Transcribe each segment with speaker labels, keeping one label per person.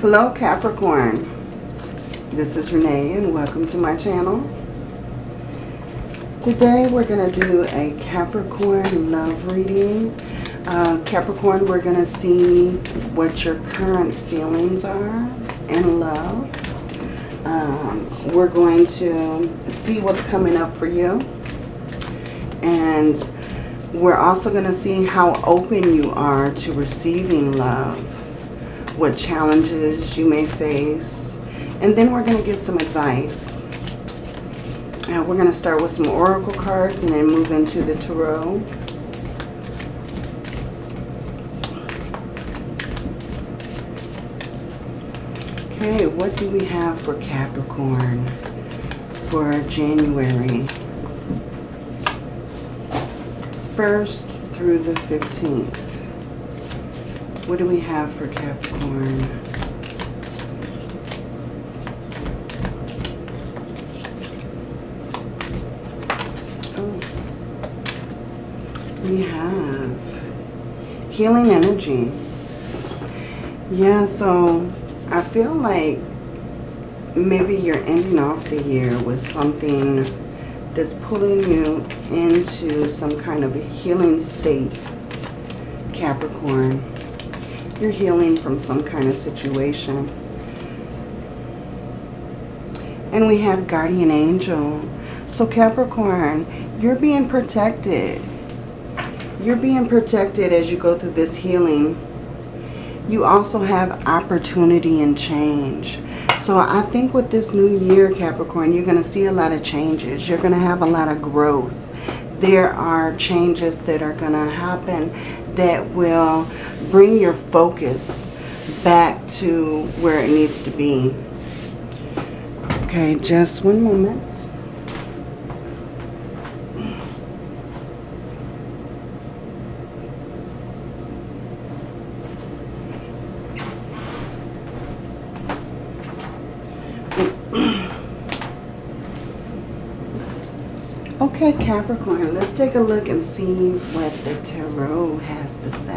Speaker 1: Hello Capricorn. This is Renee and welcome to my channel. Today we're going to do a Capricorn love reading. Uh, Capricorn, we're going to see what your current feelings are in love. Um, we're going to see what's coming up for you. And we're also going to see how open you are to receiving love, what challenges you may face, and then we're going to give some advice. Now we're going to start with some oracle cards and then move into the tarot. Okay, what do we have for Capricorn for January? 1st through the 15th. What do we have for Capricorn? Oh. We have healing energy. Yeah, so I feel like maybe you're ending off the year with something that's pulling you into some kind of healing state, Capricorn. You're healing from some kind of situation. And we have Guardian Angel. So Capricorn, you're being protected. You're being protected as you go through this healing. You also have opportunity and change. So I think with this new year, Capricorn, you're going to see a lot of changes. You're going to have a lot of growth. There are changes that are going to happen that will bring your focus back to where it needs to be. Okay, just one moment. Okay, Capricorn, take a look and see what the Tarot has to say.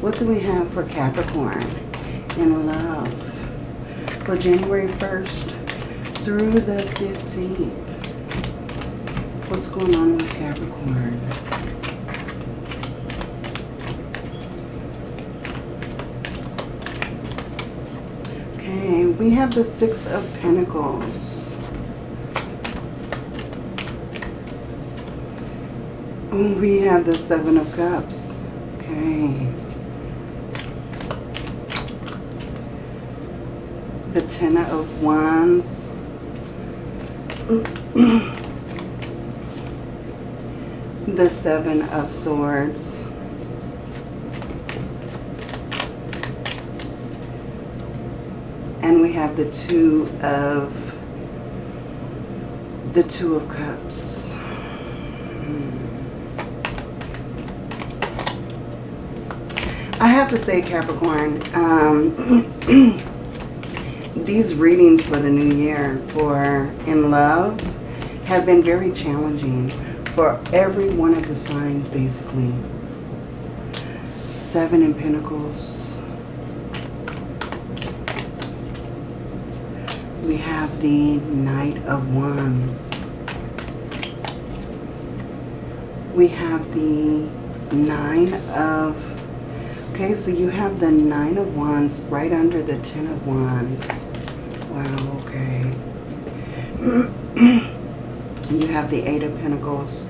Speaker 1: What do we have for Capricorn in love for January 1st through the 15th? What's going on with Capricorn? Okay, we have the Six of Pentacles. We have the Seven of Cups. Okay. The Ten of Wands. the Seven of Swords. And we have the Two of the Two of Cups. I have to say, Capricorn, um, these readings for the new year for In Love have been very challenging for every one of the signs, basically. Seven in Pentacles. We have the Knight of Wands. We have the Nine of Okay, so you have the Nine of Wands right under the Ten of Wands. Wow, okay. you have the Eight of Pentacles.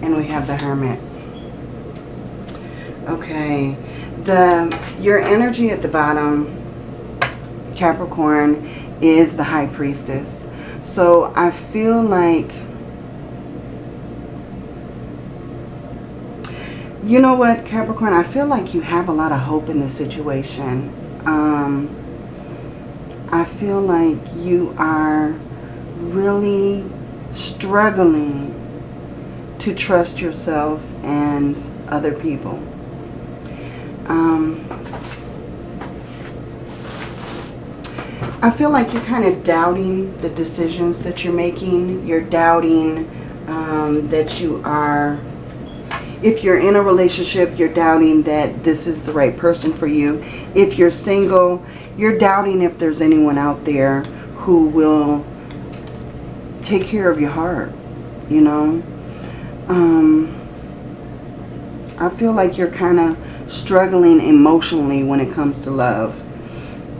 Speaker 1: And we have the Hermit. Okay, the your energy at the bottom, Capricorn, is the High Priestess. So I feel like You know what, Capricorn? I feel like you have a lot of hope in this situation. Um, I feel like you are really struggling to trust yourself and other people. Um, I feel like you're kind of doubting the decisions that you're making. You're doubting um, that you are If you're in a relationship, you're doubting that this is the right person for you. If you're single, you're doubting if there's anyone out there who will take care of your heart, you know. Um, I feel like you're kind of struggling emotionally when it comes to love.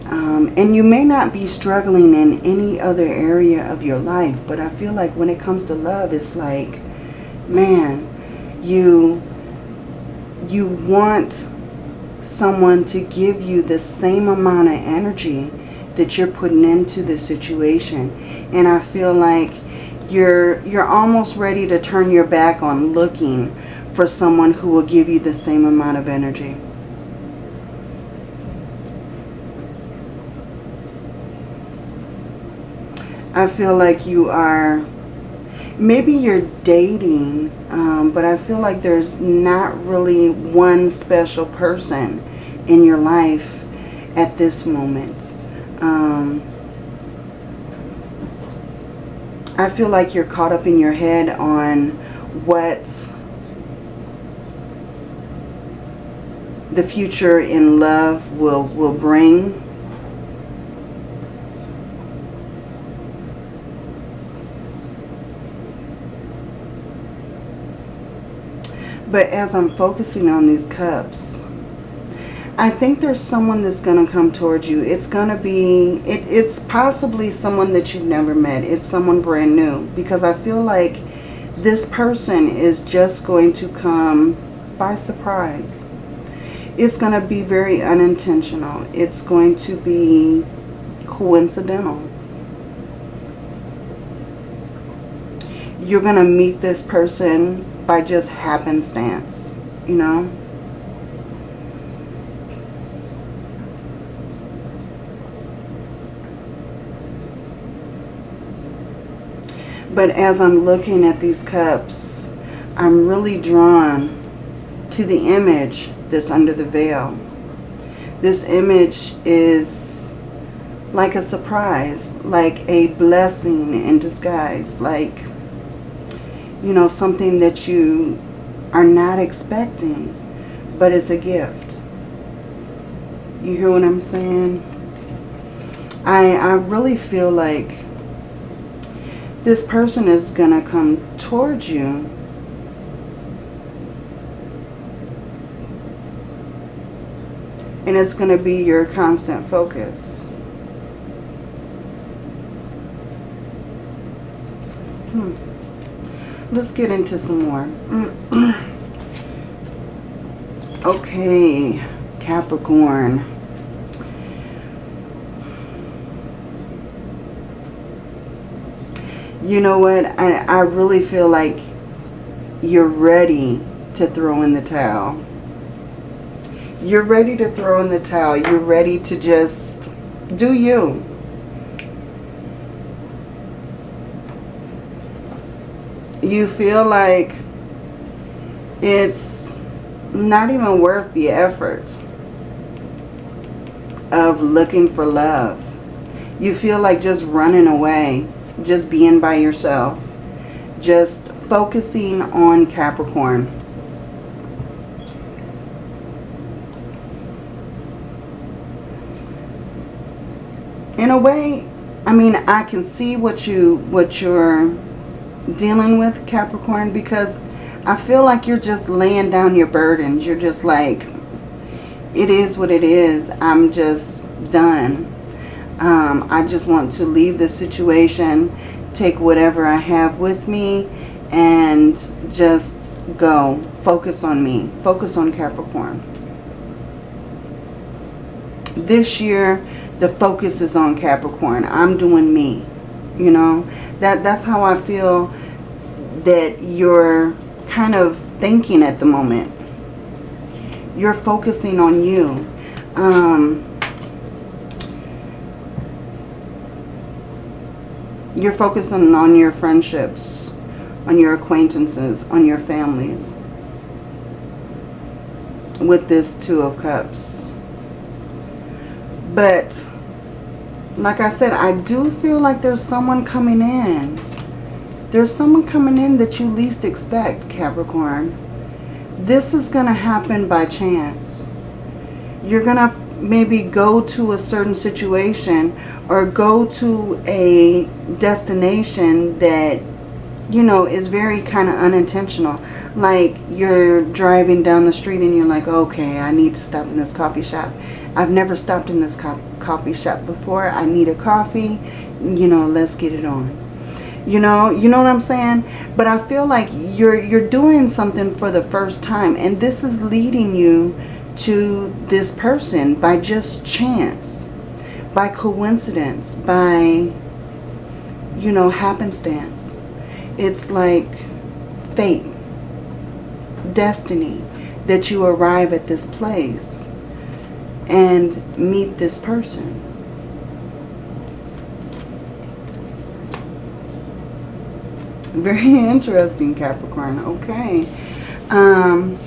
Speaker 1: Um, and you may not be struggling in any other area of your life, but I feel like when it comes to love, it's like, man, you, you want someone to give you the same amount of energy that you're putting into the situation. And I feel like you're, you're almost ready to turn your back on looking for someone who will give you the same amount of energy. I feel like you are, maybe you're dating, um, but I feel like there's not really one special person in your life at this moment. Um, I feel like you're caught up in your head on what the future in love will, will bring But as I'm focusing on these cups, I think there's someone that's going to come towards you. It's going to be, it, it's possibly someone that you've never met. It's someone brand new. Because I feel like this person is just going to come by surprise. It's going to be very unintentional. It's going to be coincidental. You're going to meet this person by just happenstance, you know. But as I'm looking at these cups, I'm really drawn to the image that's under the veil. This image is like a surprise, like a blessing in disguise, like you know, something that you are not expecting, but it's a gift. You hear what I'm saying? I, I really feel like this person is going to come towards you and it's going to be your constant focus. Let's get into some more. okay, Capricorn. You know what? I, I really feel like you're ready to throw in the towel. You're ready to throw in the towel. You're ready to just do you. You feel like it's not even worth the effort of looking for love. You feel like just running away, just being by yourself, just focusing on Capricorn. In a way, I mean, I can see what you what you're dealing with, Capricorn, because I feel like you're just laying down your burdens. You're just like, it is what it is. I'm just done. Um, I just want to leave this situation, take whatever I have with me, and just go. Focus on me. Focus on Capricorn. This year, the focus is on Capricorn. I'm doing me. You know, that that's how I feel that you're kind of thinking at the moment. You're focusing on you. Um, you're focusing on your friendships, on your acquaintances, on your families. With this Two of Cups. But like I said, I do feel like there's someone coming in. There's someone coming in that you least expect, Capricorn. this is going to happen by chance. You're going to maybe go to a certain situation or go to a destination that you know is very kind of unintentional like you're driving down the street and you're like okay I need to stop in this coffee shop I've never stopped in this co coffee shop before. I need a coffee you know let's get it on. You know you know what I'm saying? But I feel like you're you're doing something for the first time and this is leading you to this person by just chance, by coincidence, by, you know, happenstance. It's like fate, destiny, that you arrive at this place and meet this person. Very interesting, Capricorn. Okay. Um,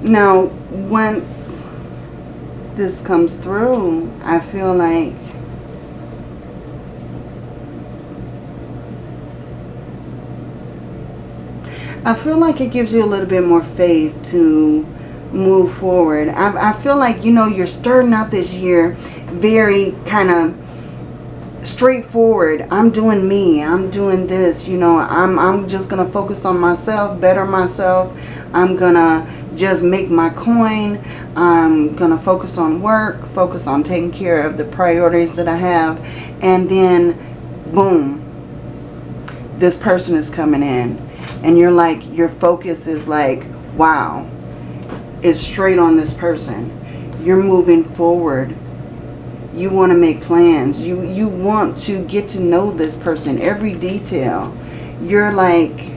Speaker 1: Now, once this comes through, I feel like I feel like it gives you a little bit more faith to move forward. I, I feel like, you know, you're starting out this year very kind of straightforward. I'm doing me. I'm doing this. You know, I'm, I'm just going to focus on myself, better myself. I'm going to just make my coin. I'm going to focus on work, focus on taking care of the priorities that I have. And then, boom, this person is coming in. And you're like, your focus is like, wow, it's straight on this person. You're moving forward. You want to make plans. You, you want to get to know this person, every detail. You're like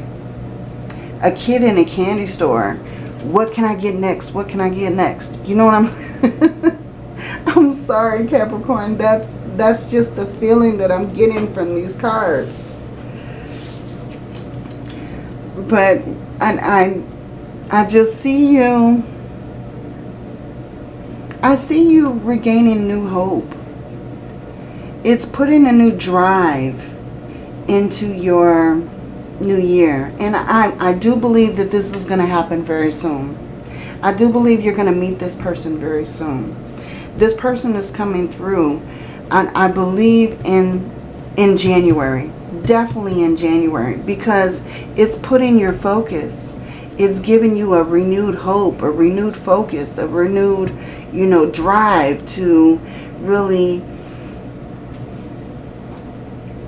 Speaker 1: a kid in a candy store what can I get next? What can I get next? You know what I'm... I'm sorry, Capricorn. That's that's just the feeling that I'm getting from these cards. But I, I, I just see you... I see you regaining new hope. It's putting a new drive into your new year. And I, I do believe that this is going to happen very soon. I do believe you're going to meet this person very soon. This person is coming through, and I believe in, in January. Definitely in January. Because it's putting your focus. It's giving you a renewed hope, a renewed focus, a renewed, you know, drive to really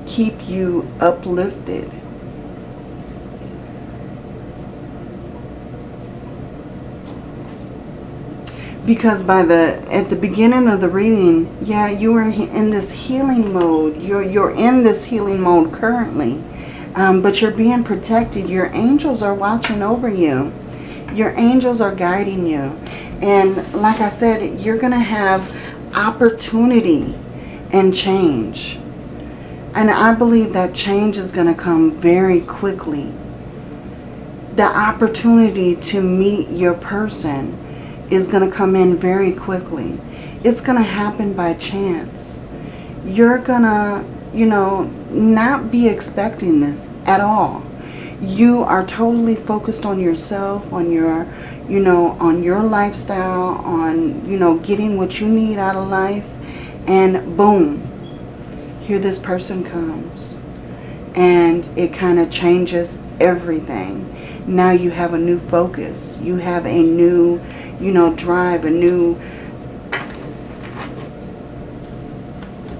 Speaker 1: keep you uplifted because by the at the beginning of the reading yeah you are in this healing mode. You're you're in this healing mode currently. Um, but you're being protected. Your angels are watching over you. Your angels are guiding you. And like I said you're gonna have opportunity and change. And I believe that change is going to come very quickly. The opportunity to meet your person is going to come in very quickly. It's going to happen by chance. You're going to, you know, not be expecting this at all. You are totally focused on yourself, on your, you know, on your lifestyle, on, you know, getting what you need out of life. And boom, here this person comes. And it kind of changes everything. Now you have a new focus. You have a new you know, drive, a new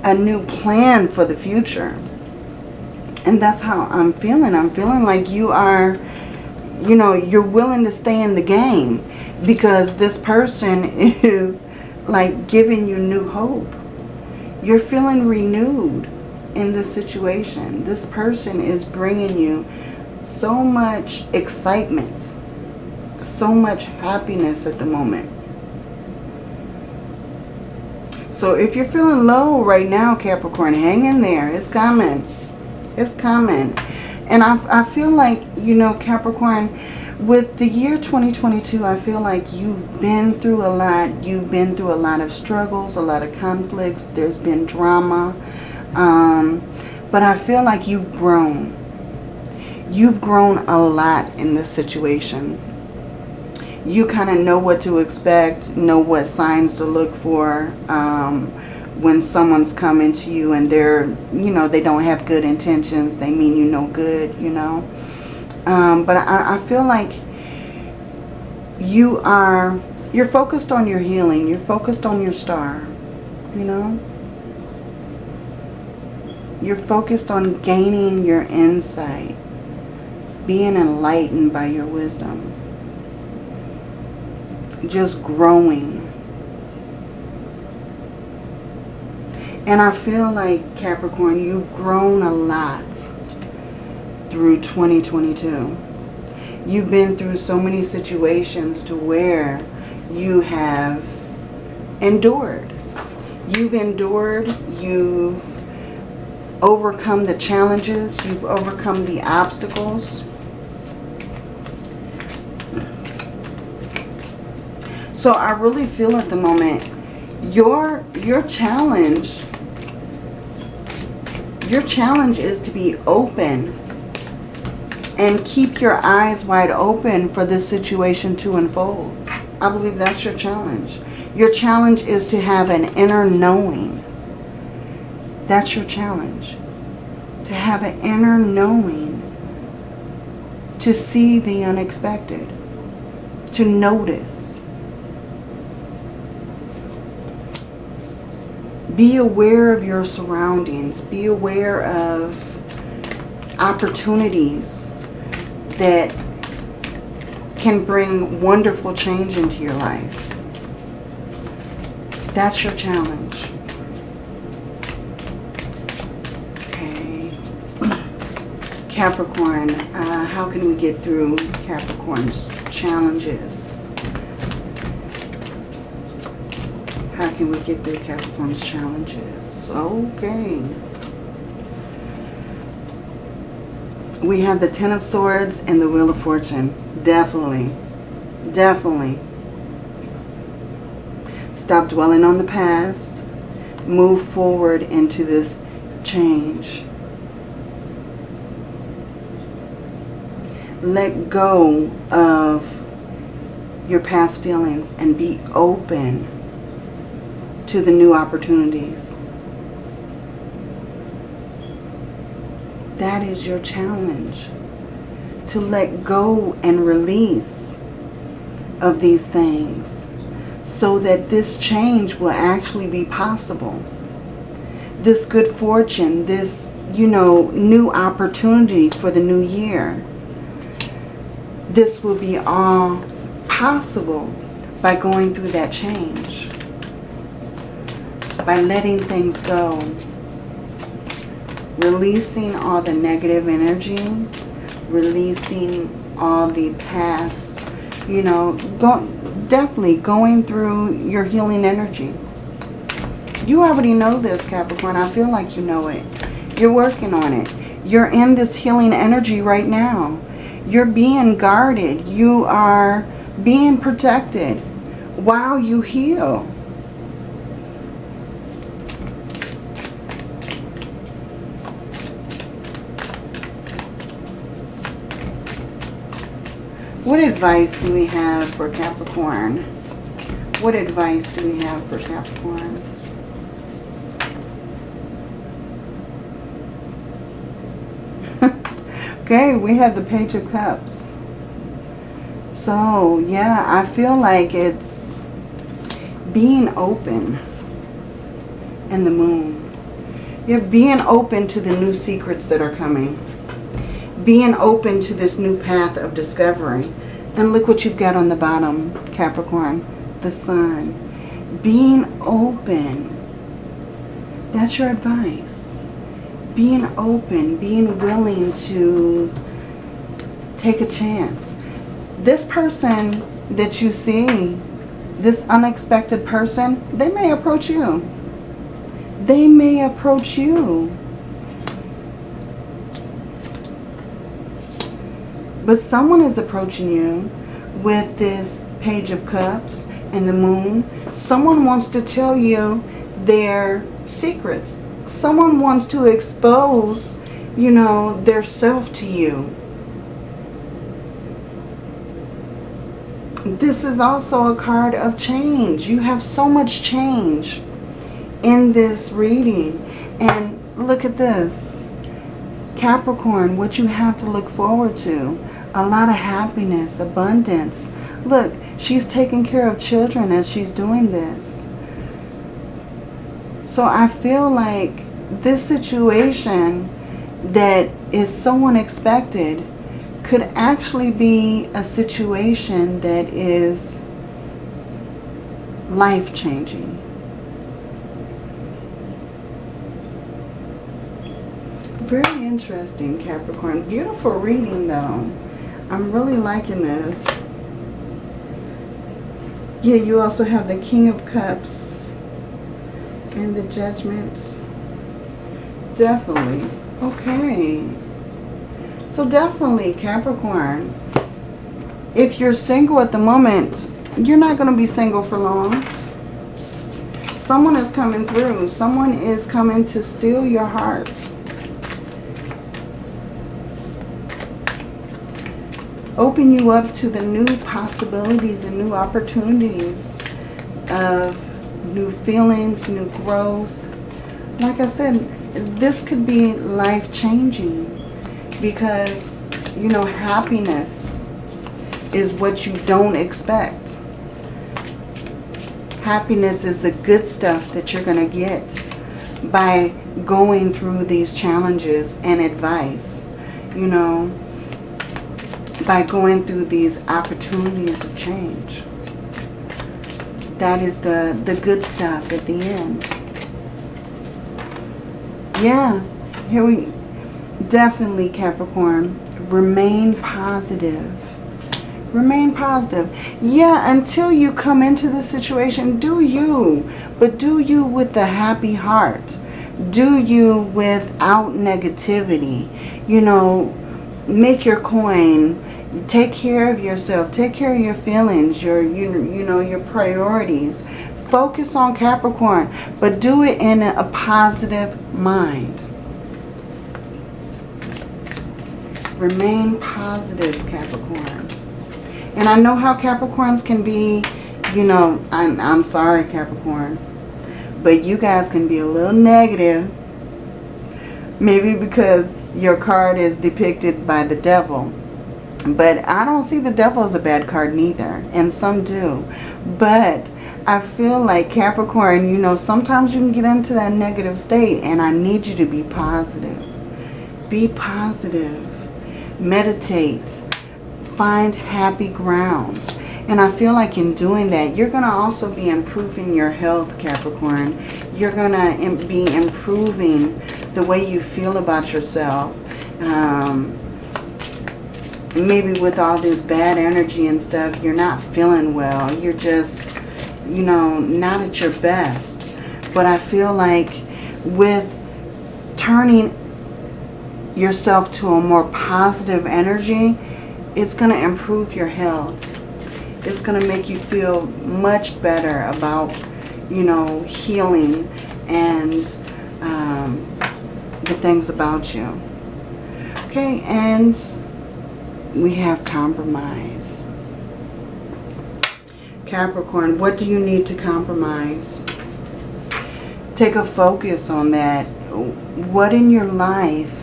Speaker 1: a new plan for the future. And that's how I'm feeling. I'm feeling like you are, you know, you're willing to stay in the game because this person is like giving you new hope. You're feeling renewed in this situation. This person is bringing you so much excitement so much happiness at the moment. So if you're feeling low right now, Capricorn, hang in there. It's coming. It's coming. And I, I feel like, you know, Capricorn, with the year 2022, I feel like you've been through a lot. You've been through a lot of struggles, a lot of conflicts. There's been drama. Um, but I feel like you've grown. You've grown a lot in this situation. You kind of know what to expect, know what signs to look for um, when someone's coming to you and they're, you know, they don't have good intentions. They mean you no good, you know. Um, but I, I feel like you are, you're focused on your healing. You're focused on your star, you know. You're focused on gaining your insight, being enlightened by your wisdom, just growing. And I feel like, Capricorn, you've grown a lot through 2022. You've been through so many situations to where you have endured. You've endured, you've overcome the challenges, you've overcome the obstacles. So I really feel at the moment, your, your challenge, your challenge is to be open and keep your eyes wide open for this situation to unfold. I believe that's your challenge. Your challenge is to have an inner knowing. That's your challenge. To have an inner knowing. To see the unexpected. To notice. Be aware of your surroundings. Be aware of opportunities that can bring wonderful change into your life. That's your challenge. Okay. Capricorn, uh, how can we get through Capricorn's challenges? Can we get through Capricorn's challenges? Okay. we have the Ten of Swords and the Wheel of Fortune. Definitely. Definitely. Stop dwelling on the past. Move forward into this change. Let go of your past feelings and be open to the new opportunities. That is your challenge. To let go and release of these things so that this change will actually be possible. This good fortune, this, you know, new opportunity for the new year. This will be all possible by going through that change. By letting things go releasing all the negative energy, releasing all the past, you know, go, definitely going through your healing energy. You already know this, Capricorn. I feel like you know it. You're working on it. You're in this healing energy right now. You're being guarded. You are being protected while you heal. What advice do we have for Capricorn? What advice do we have for Capricorn? okay, we have the Page of Cups. So, yeah, I feel like it's being open and the moon. You're being open to the new secrets that are coming. Being open to this new path of discovery. And look what you've got on the bottom, Capricorn, the sun. Being open. That's your advice. Being open, being willing to take a chance. This person that you see, this unexpected person, they may approach you. They may approach you But someone is approaching you with this Page of Cups and the Moon. Someone wants to tell you their secrets. Someone wants to expose, you know, their self to you. This is also a card of change. You have so much change in this reading. And look at this. Capricorn, what you have to look forward to a lot of happiness, abundance. Look, she's taking care of children as she's doing this. So I feel like this situation that is so unexpected could actually be a situation that is life-changing. Very interesting, Capricorn. Beautiful reading, though. I'm really liking this. Yeah, you also have the King of Cups and the Judgments. Definitely. Okay. So definitely, Capricorn, if you're single at the moment, you're not going to be single for long. Someone is coming through. Someone is coming to steal your heart. Open you up to the new possibilities and new opportunities of new feelings, new growth. Like I said, this could be life-changing because, you know, happiness is what you don't expect. Happiness is the good stuff that you're going to get by going through these challenges and advice. You know, by going through these opportunities of change. That is the, the good stuff at the end. Yeah, here we, definitely Capricorn, remain positive. Remain positive. Yeah, until you come into the situation, do you. But do you with the happy heart. Do you without negativity. You know, make your coin take care of yourself take care of your feelings your you, you know your priorities. Focus on Capricorn but do it in a positive mind. Remain positive Capricorn. And I know how Capricorns can be you know I'm, I'm sorry Capricorn but you guys can be a little negative maybe because your card is depicted by the devil but I don't see the devil as a bad card neither. And some do. But I feel like Capricorn, you know, sometimes you can get into that negative state. And I need you to be positive. Be positive. Meditate. Find happy ground. And I feel like in doing that, you're going to also be improving your health, Capricorn. You're going to be improving the way you feel about yourself. Um, maybe with all this bad energy and stuff, you're not feeling well. You're just, you know, not at your best. But I feel like with turning yourself to a more positive energy, it's going to improve your health. It's going to make you feel much better about, you know, healing and um, the things about you. Okay, and we have compromise. Capricorn, what do you need to compromise? Take a focus on that. What in your life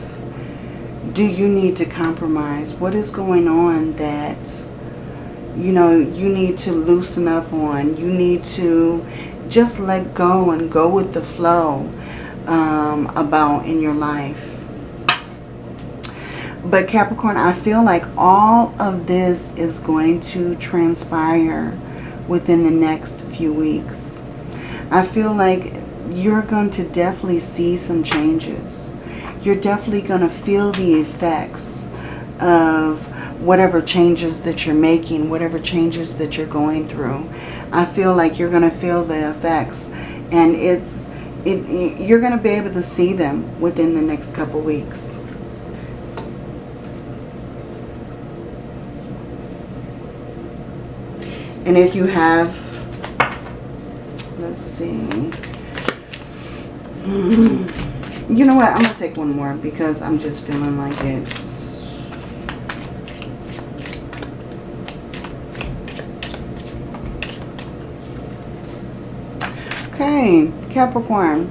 Speaker 1: do you need to compromise? What is going on that, you know, you need to loosen up on? You need to just let go and go with the flow um, about in your life. But Capricorn, I feel like all of this is going to transpire within the next few weeks. I feel like you're going to definitely see some changes. You're definitely going to feel the effects of whatever changes that you're making, whatever changes that you're going through. I feel like you're going to feel the effects and it's it, you're going to be able to see them within the next couple weeks. And if you have, let's see. You know what? I'm going to take one more because I'm just feeling like it's... Okay, Capricorn.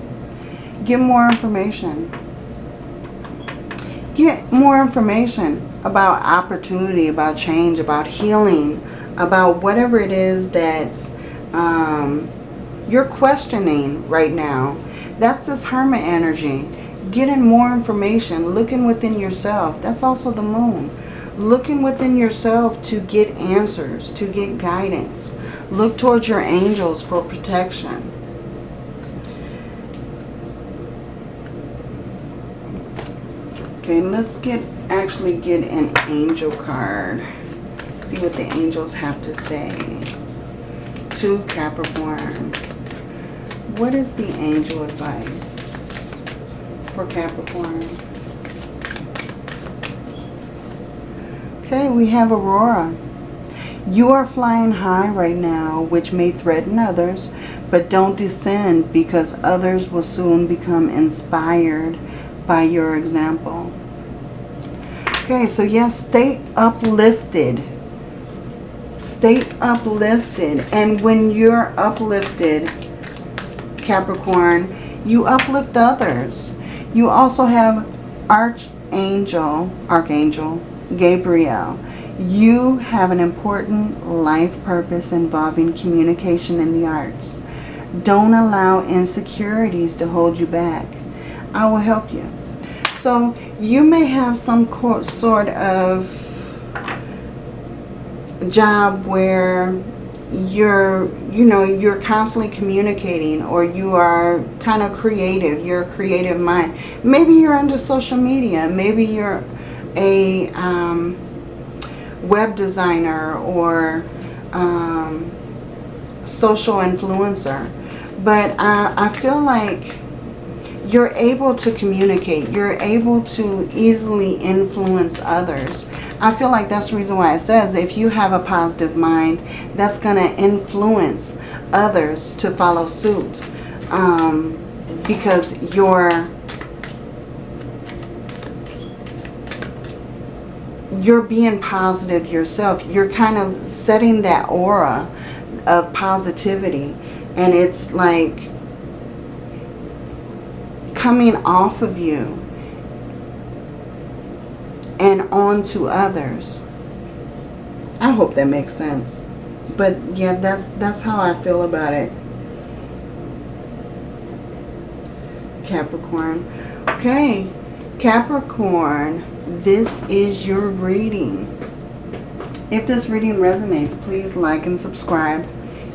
Speaker 1: Get more information. Get more information about opportunity, about change, about healing, about whatever it is that um, you're questioning right now that's this hermit energy. Getting more information, looking within yourself. That's also the moon. Looking within yourself to get answers, to get guidance. Look towards your angels for protection. Okay, let's get actually get an angel card. See what the angels have to say to Capricorn. What is the angel advice for Capricorn? Okay, we have Aurora. You are flying high right now, which may threaten others, but don't descend because others will soon become inspired by your example. Okay, so yes, stay uplifted. Stay uplifted. And when you're uplifted, Capricorn, you uplift others. You also have Archangel, Archangel Gabriel. You have an important life purpose involving communication in the arts. Don't allow insecurities to hold you back. I will help you. So you may have some sort of job where you're, you know, you're constantly communicating or you are kind of creative. You're a creative mind. Maybe you're into social media. Maybe you're a um, web designer or um, social influencer. But I, I feel like you're able to communicate. You're able to easily influence others. I feel like that's the reason why it says if you have a positive mind, that's going to influence others to follow suit. Um, because you're you're being positive yourself. You're kind of setting that aura of positivity. And it's like coming off of you and onto others. I hope that makes sense. But yeah, that's that's how I feel about it. Capricorn. Okay, Capricorn, this is your reading. If this reading resonates, please like and subscribe.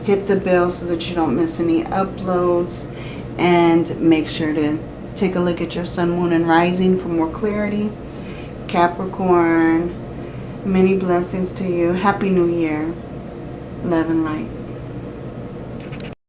Speaker 1: Hit the bell so that you don't miss any uploads. And make sure to Take a look at your sun, moon, and rising for more clarity. Capricorn, many blessings to you. Happy New Year. Love and light.